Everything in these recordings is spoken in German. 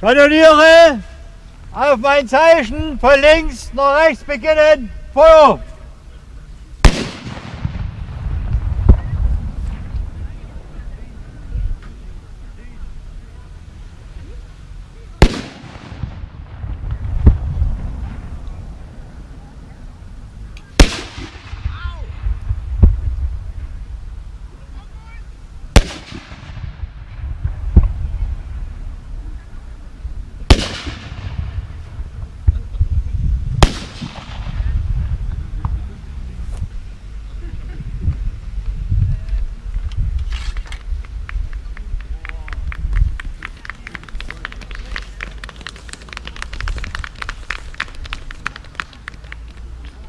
Kanoniere! Auf mein Zeichen von links nach rechts beginnen. Feuer!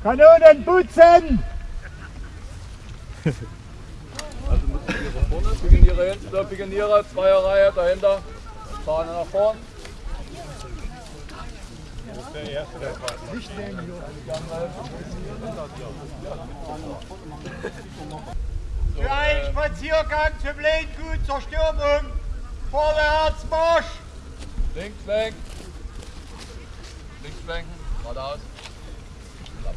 Kanonen putzen! Also müssen wir vorne, Pioniere hinten, der Pioniere, Zweierreihe dahinter, Fahne nach vorn. Für einen Spaziergang zum Lehngut zur Stürmung. Vorwärts Marsch! Links lenken. Links lenken, geradeaus.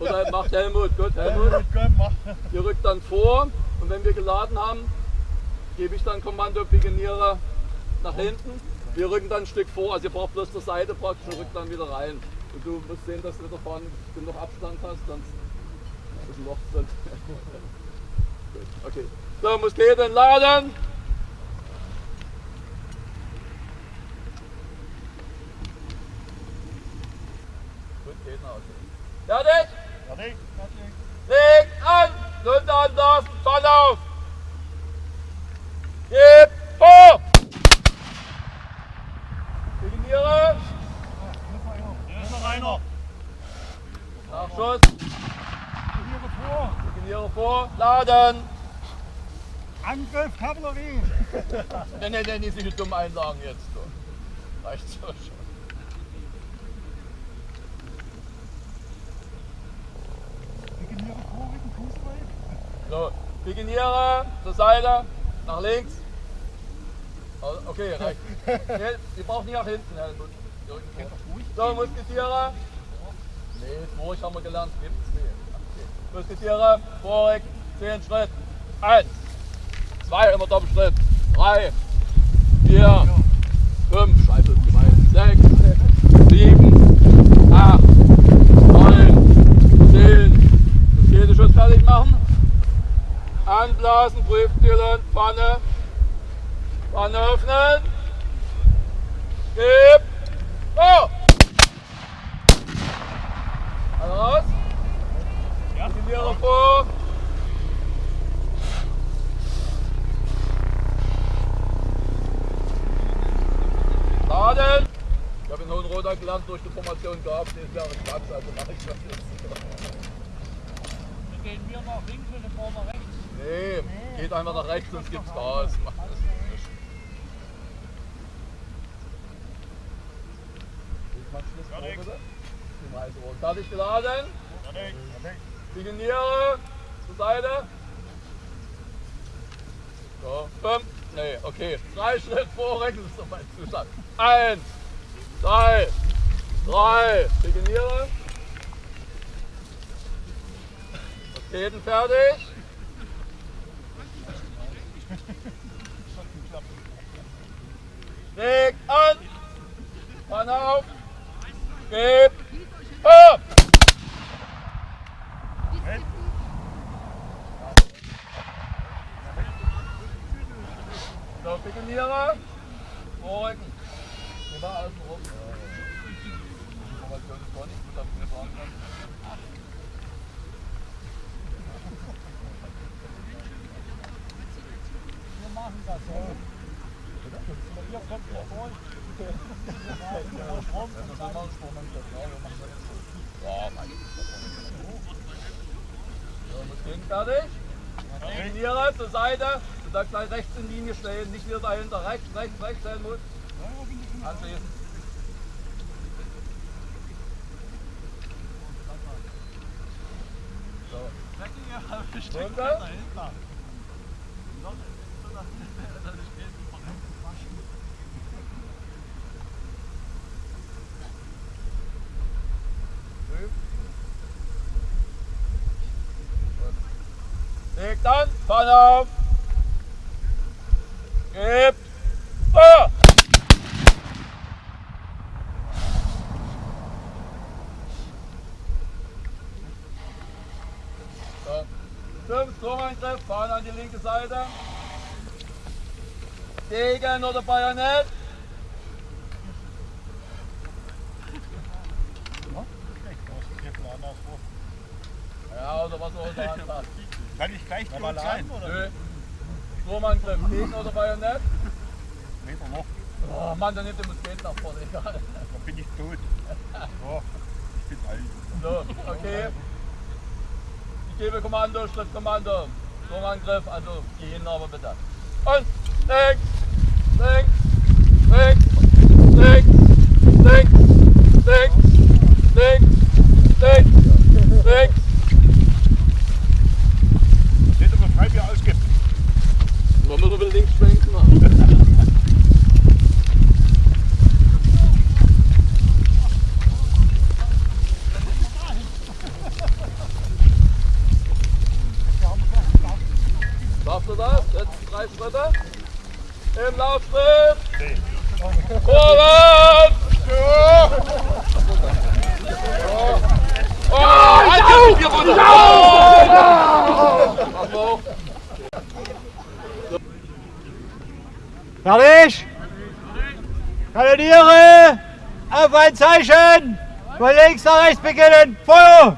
dann macht Helmut, gut, Helmut. Ihr rückt dann vor und wenn wir geladen haben, gebe ich dann Kommando Pioniere nach hinten. Wir rücken dann ein Stück vor, also ihr braucht bloß zur Seite praktisch und rückt dann wieder rein. Und du musst sehen, dass du da vorne genug Abstand hast, sonst ist ein Loch drin. Gut, okay. So, Musketen laden geht nach Hause. Fertig? Fertig? Fertig. Leg an! Lunte anlassen, Fall auf! Gib vor! Signiere! Hier ist noch einer. Nachschuss! Hier vor. Signiere vor! Laden! Angriff, Kavallerie. Ne, ne, ne, nicht so dumm Einlagen jetzt. Reicht so schon. Iginiere, zur Seite, nach links. Also, okay, rechts. Nee, ihr braucht nicht nach hinten, Herr So, Musketiere. Nee, durch haben wir gelernt. Musketiere, vorig, 10 Schritt. 1, 2, immer Doppelschritt. 3, 4, 5, Scheiße, 2, 6, Pfanne. Pfanne öffnen. Gib. Oh! Alle raus. Ja. Signiere vor. Laden. Ich habe in Hohenroda gelernt, durch die Formation gab es dieses Jahr Platz, also mache ich das jetzt. Dann gehen wir nach links und dann fahren wir rechts. Nee, nach rechts, sonst gibt's vor, Fertig. geladen. Signiere zur Seite. So, fünf. Nee, okay. Drei Schritt vorrücken, das ist doch mein Zustand. Eins, zwei, drei. Signiere. Raketen fertig. Leg an. Mann auf. Gib. Hopp. So, Pikeniere. Vorrücken. Geh mal außen rum. Information ist gar nicht gut, dass wir fahren können. Machen das so. Fertig. Definiere zur Seite. Du darfst gleich rechts in Linie stehen, nicht wieder dahinter. Rechts, rechts, rechts stellen muss. Anschließen. So. Runter. Auf. Gebt. Feuer. So. Fünf Turmangriff, Fahne an die linke Seite. Degen oder Bajonett. Ja, oder was auch hat. Kann ich gleich tot sein? Oder? Nö. Sturmangriff, Degen oder Bajonett. Meter noch, Oh Mann, dann nimmt der Musket nach vorne, egal. dann bin ich tot. So, ich bin alt. So, okay. Ich gebe Kommando, Schrittkommando. Sturmangriff, also gehen aber bitte. Und links, links, links, links, links, links, links, links. Seht ihr, wie frei wir ausgibt? Man muss wieder links schwenken. Schaffst du das? Jetzt drei Schritte. Im Laufschritt. Vorwärts! Oh, halt jetzt hier runter! Pass auf. Fertig? Kanoniere! Auf ein Zeichen! Von links nach rechts beginnen! Feuer!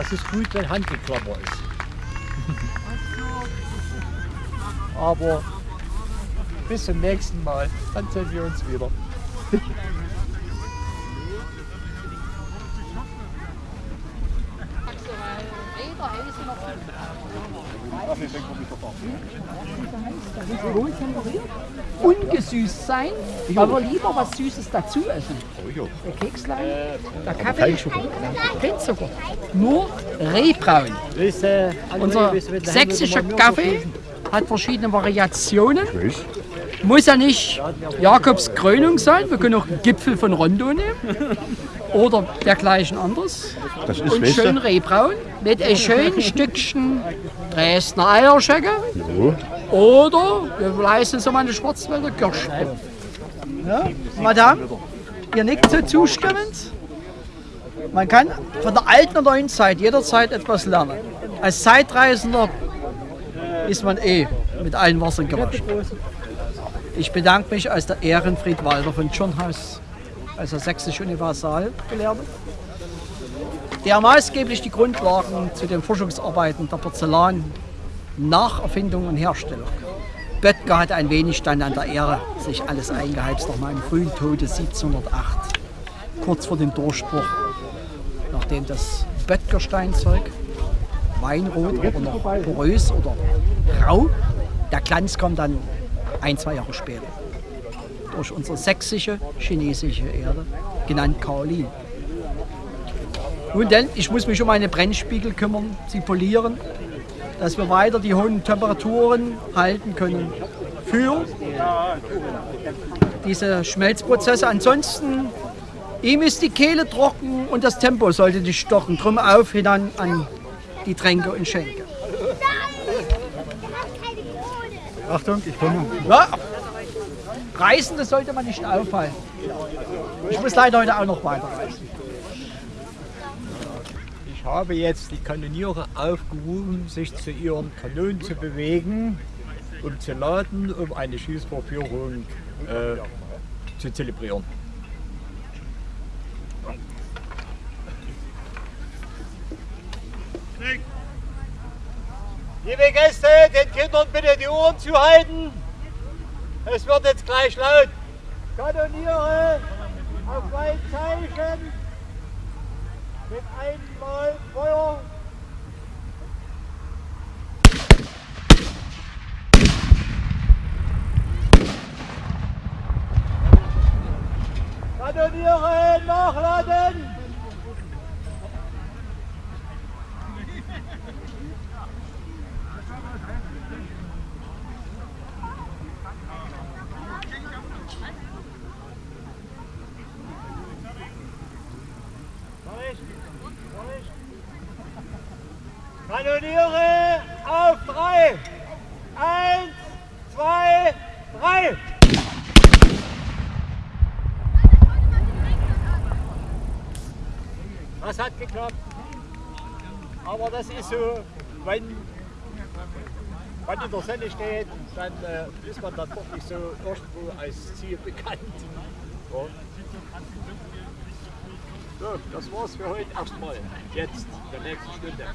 Das ist gut, wenn Handgeklammer ist. Aber bis zum nächsten Mal, dann sehen wir uns wieder. Ungesüßt sein, aber lieber was Süßes dazu essen. Der Kekslein, der Kaffee, kein Zucker. Nur Rehbraun. Unser sächsischer Kaffee hat verschiedene Variationen. Muss ja nicht Jakobs Krönung sein, wir können auch einen Gipfel von Rondo nehmen. Oder dergleichen anderes. Das ist, Und schön Rehbraun mit ein schönen Stückchen Dresdner Eierschecke. so, Oder wir leisten so mal eine Schwarzwälder Kirschbaum. Ja, Madame, ihr nickt so zustimmend. Man kann von der alten und neuen Zeit jederzeit etwas lernen. Als Zeitreisender ist man eh mit allen Wassern gewaschen. Ich bedanke mich als der Ehrenfried Walter von Tschirnhaus, als der sächsische Universalgelehrte, der maßgeblich die Grundlagen zu den Forschungsarbeiten der Porzellan Nacherfindung und Herstellung. Böttger hat ein wenig dann an der Ehre sich alles eingeheimst nach meinem frühen Tode 1708, kurz vor dem Durchbruch, nachdem das Böttger-Steinzeug, Weinrot, aber noch porös oder rau, der Glanz kommt dann ein, zwei Jahre später. Durch unsere sächsische, chinesische Erde, genannt Kaolin. Nun denn, ich muss mich um meine Brennspiegel kümmern, sie polieren, dass wir weiter die hohen Temperaturen halten können für diese Schmelzprozesse. Ansonsten, ihm ist die Kehle trocken und das Tempo sollte nicht stochen. Drum auf hinan an die Tränke und Schenke. Achtung, ich komme. Ja, Reisende sollte man nicht aufhalten. Ich muss leider heute auch noch weiterreisen. Ich habe jetzt die Kanoniere aufgerufen, sich zu ihren Kanonen zu bewegen, um zu laden, um eine Schießvorführung äh, zu zelebrieren. Liebe Gäste, den Kindern bitte die Ohren zuhalten. Es wird jetzt gleich laut. Kanoniere auf mein Zeichen mit einmal Feuer. Kanoniere nachladen. Kanoniere auf drei. Eins, zwei, drei. Das hat geklappt. Aber das ist so, wenn man in der Sonne steht, dann äh, ist man dann doch nicht so irgendwo als Ziel bekannt. Ja. So, das war's für heute erstmal. Jetzt, der nächsten Stunde.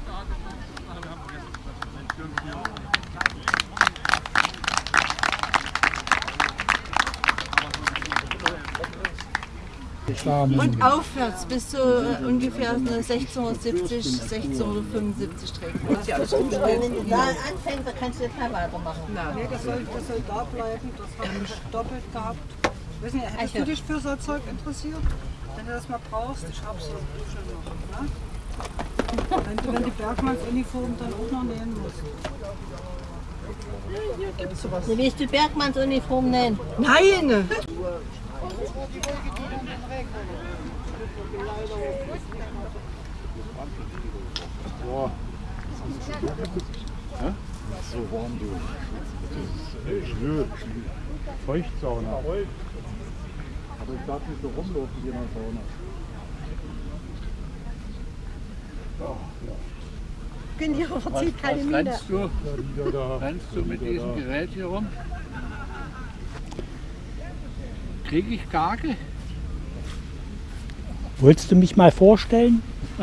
Und aufwärts bis zu äh, ungefähr 1670, 1675 trägt. Wenn du da anfängst, dann kannst du jetzt mal weitermachen. Nee, das soll, das soll da bleiben. Das habe ich doppelt gehabt. Weiß nicht, hättest du dich für so Zeug interessiert? Wenn du das mal brauchst, ich hab's so schon noch. Ne? Wenn du wenn die Bergmannsuniform dann auch noch nähen musst. Wie willst du Bergmannsuniform nennen? Nein! So warm du. Das ist schwül. Feuchtsauna. Aber ich darf nicht so rumlaufen wie in der Sauna. Geniere verzieht keine Miene. rennst du, rennst du mit diesem Gerät hier rum? Kriege ich Gage? Wolltest du mich mal vorstellen?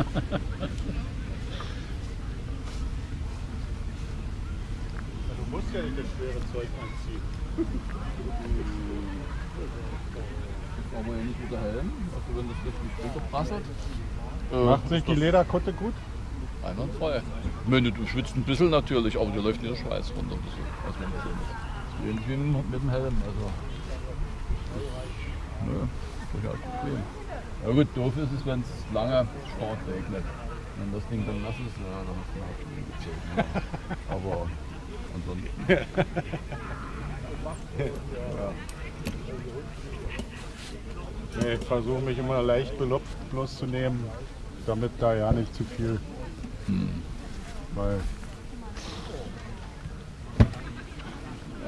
Du musst ja nicht das schwere Zeug anziehen. Brauchen wir ja nicht mit der Helm, also wenn das richtig runterprasselt. Macht sich die Lederkotte gut? Einwandfrei. Meine, du schwitzt ein bisschen natürlich, aber dir läuft nicht der Schweiß runter. Das ist, was man so ist. Das ist ähnlich wie mit mit dem Helm. Also. Nö, durchaus bequem. Ja gut, doof ist es, wenn es lange stark regnet. Wenn das Ding dann nass ist, ja, dann ist man auch schon gezogen. Ja. Aber ansonsten. Nee, ich versuche mich immer leicht belopft bloß zu nehmen, damit da ja nicht zu viel. Weil.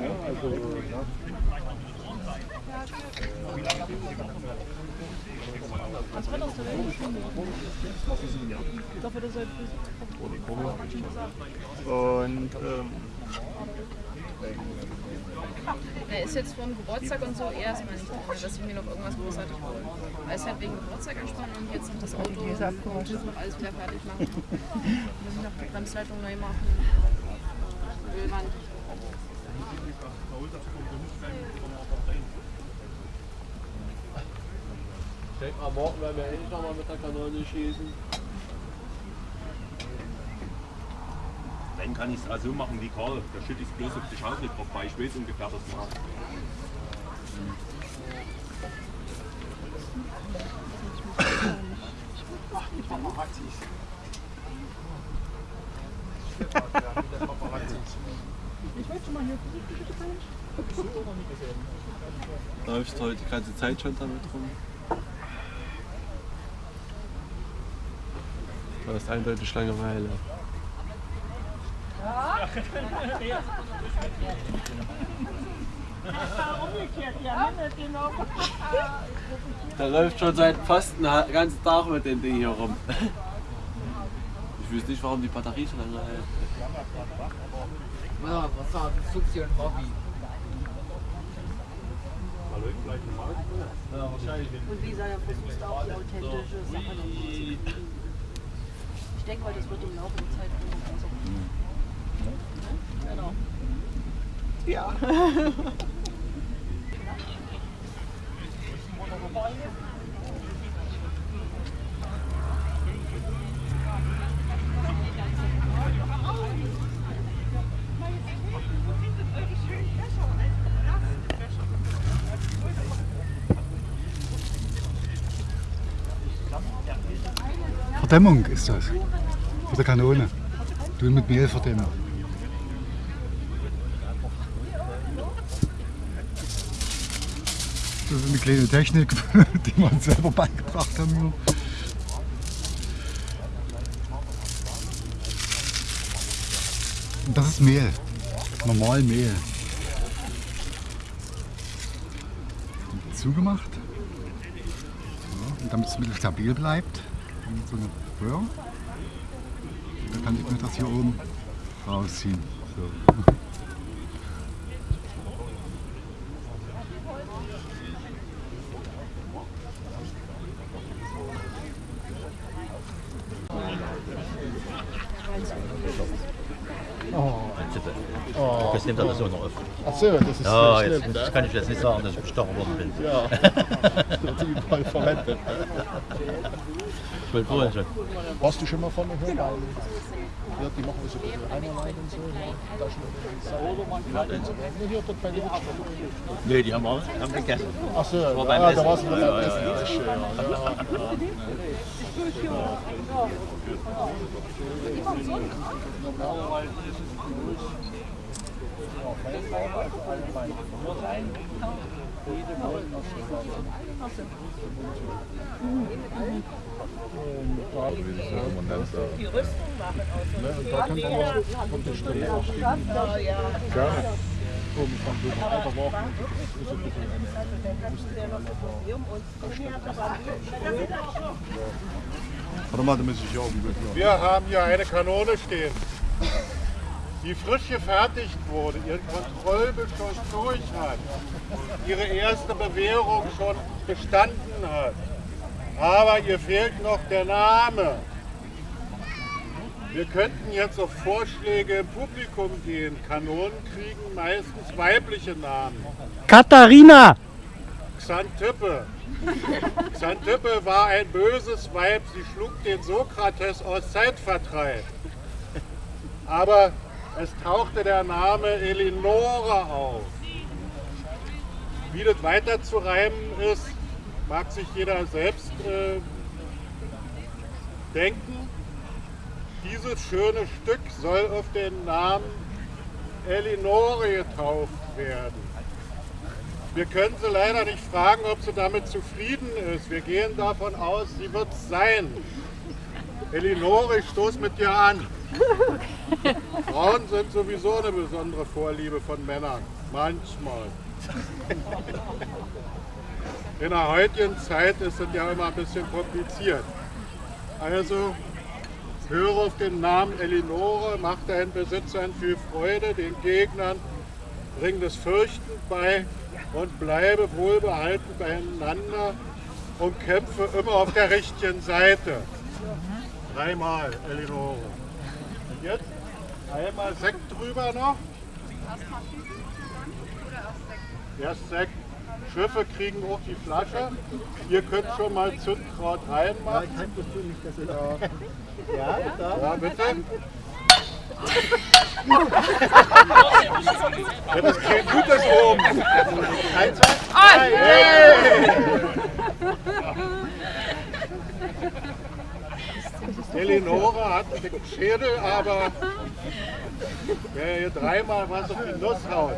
Ja, also, ja. Und ähm, Er ist jetzt vom Geburtstag und so erstmal nicht drin, dass ich mir noch irgendwas großartig hole. Weil es halt wegen Geburtstag anspannen und jetzt noch das Auto und noch alles wieder fertig machen. Muss ich noch die Bremsleitung neu machen. Ölwand. ich denke mal, morgen werden wir endlich nochmal mit der Kanone schießen. Dann kann ich es auch so machen wie Karl. Da schütte ich es bloß auf die Schaufel drauf, weil ich weiß ungefähr, das macht. Läufst heute die ganze Zeit schon damit rum? Du hast eindeutig Langeweile. Der läuft schon seit fast einen ganzen Tag mit dem Ding hier rum. Ich weiß nicht, warum die Batterie so lange hält. Ja, was sagt Suxi und Hobby? Und wie gesagt, er versucht auch die authentische Sache noch hinzukriegen. Ich denke mal, das wird im Laufe der Zeit immer besser. Genau. Ja. Verdämmung ist das. Für die Kanone. Du mit Mehl verdämmen. Das ist eine kleine Technik, die uns selber beigebracht haben. Das ist Mehl. Normal Mehl. Zugemacht. Und damit es ein bisschen stabil bleibt. So eine Röhre. Dann kann ich mir das hier oben rausziehen. So. Das nimmt er so noch auf. Ach so, das ist ja, schlimm, jetzt, ne? kann ich jetzt nicht sagen, dass ich bestochen worden bin. Ja, das wird überall verwendet. Ich wollte vorhin schon. Hast du schon mal von mir gehört? Ja, die machen so ein bisschen Einerlein und so. ne? Taschen und Hier dort bei der Nee, die haben wir haben gegessen. Ach so, Das war ja, beim da Essen. warst du beim Ja, ja, Essen. ja, Das ist ja. schön. Ja, Die Rüstung machen aus da kann man Stelle aufstehen. Ja, ja. Gerne. Oben von so einem alter Wochen. Ist ein bisschen Warte mal, da muss ich hier oben durch. Wir haben hier eine Kanone stehen, die frisch gefertigt wurde, ihren Kontrollbeschuss durch hat, ihre erste Bewährung schon bestanden hat. Aber ihr fehlt noch der Name. Wir könnten jetzt auf Vorschläge im Publikum gehen. Kanonen kriegen meistens weibliche Namen. Katharina! Xantippe. Xantippe war ein böses Weib, sie schlug den Sokrates aus Zeitvertreib. Aber es tauchte der Name Elinora auf. Wie das weiter zu reimen ist, mag sich jeder selbst äh, denken. Dieses schöne Stück soll auf den Namen Elinore getauft werden. Wir können sie leider nicht fragen, ob sie damit zufrieden ist. Wir gehen davon aus, sie wird es sein. Elinore, ich stoß mit dir an. Frauen sind sowieso eine besondere Vorliebe von Männern. Manchmal. In der heutigen Zeit ist es ja immer ein bisschen kompliziert. Also, höre auf den Namen Elinore, mach deinen Besitzern viel Freude, den Gegnern bring das Fürchten bei und bleibe wohlbehalten beieinander und kämpfe immer auf der richtigen Seite. Dreimal, Elinore. Jetzt einmal Sekt drüber noch. Erst Sekt. Schiffe kriegen auch die Flasche. Ihr könnt schon mal Zündkraut reinmachen. Ja, ich das nicht, dass ihr ja, da. ja, bitte. Ja, das klingt gut, das oben. Eins, zwei, drei. Hey. Eleonore hat einen dicken Schädel, aber wer hier dreimal was auf die Nuss haut.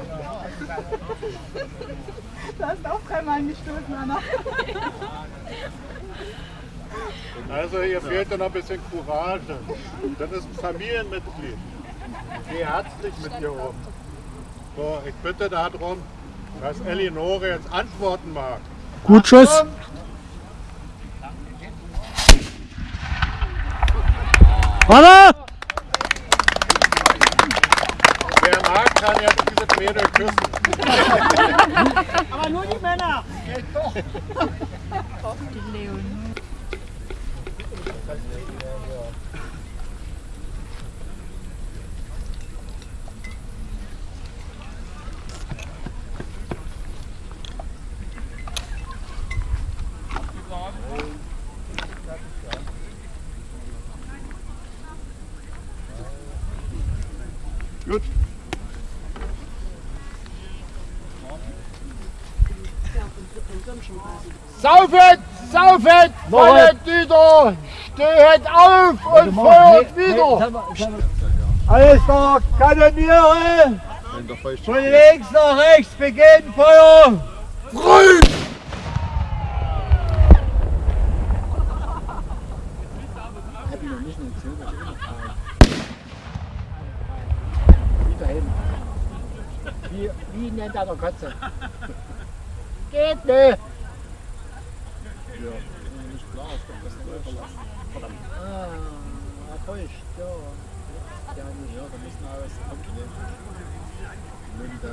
Du hast auch dreimal gestoßen, Anna. Also hier fehlt noch ein bisschen Courage. Das ist ein Familienmitglied. Geh herzlich mit dir um. So, ich bitte darum, dass Eleonore jetzt antworten mag. Gut, Schuss. Warte! Wer mag, kann ja dieses Mädel küssen. Aber nur die Männer. Gut. Saufet, saufet, fallet wieder, stehet auf und feuert wieder. Alles klar, Kanoniere! Von links nach rechts beginnt Feuer! Grün! kann er kotzen. Geht ne? Ja, nicht klar, ich kann das nicht. Verdammt. Ah, feucht, ja. Ja, nicht. ja, da müssen wir alles abnehmen. Nimm da.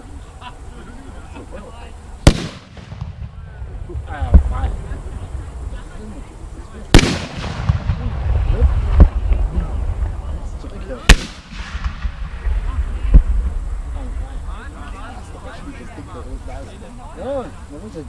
Ah, Mann. Hm. Hm. Hm. Zurück hier. 哦，我没事。